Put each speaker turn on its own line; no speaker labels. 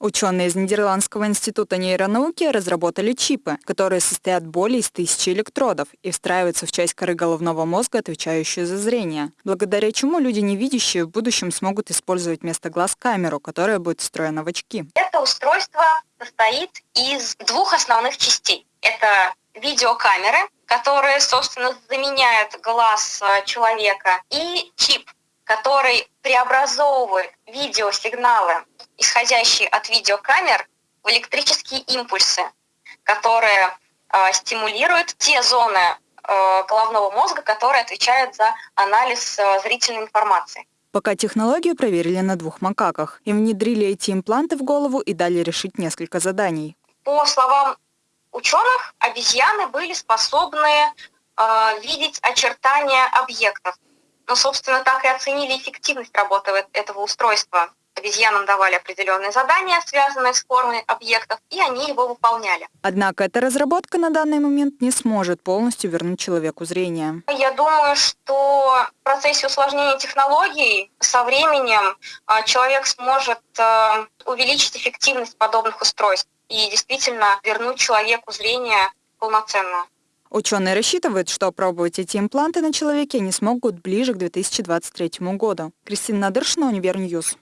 Ученые из Нидерландского института нейронауки разработали чипы, которые состоят более из тысячи электродов и встраиваются в часть коры головного мозга, отвечающую за зрение, благодаря чему люди невидящие в будущем смогут использовать вместо глаз камеру, которая будет встроена в очки.
Это устройство состоит из двух основных частей. Это видеокамеры, которые, собственно, заменяют глаз э, человека, и чип, который преобразовывает видеосигналы исходящие от видеокамер, в электрические импульсы, которые э, стимулируют те зоны э, головного мозга, которые отвечают за анализ э, зрительной информации.
Пока технологию проверили на двух макаках. Им внедрили эти импланты в голову и дали решить несколько заданий.
По словам ученых, обезьяны были способны э, видеть очертания объектов. Но, собственно, так и оценили эффективность работы этого устройства обезьянам давали определенные задания, связанные с формой объектов, и они его выполняли.
Однако эта разработка на данный момент не сможет полностью вернуть человеку зрение.
Я думаю, что в процессе усложнения технологий со временем а, человек сможет а, увеличить эффективность подобных устройств и действительно вернуть человеку зрение полноценно.
Ученые рассчитывают, что опробовать эти импланты на человеке они смогут ближе к 2023 году. Кристина Надыршина, Univer News.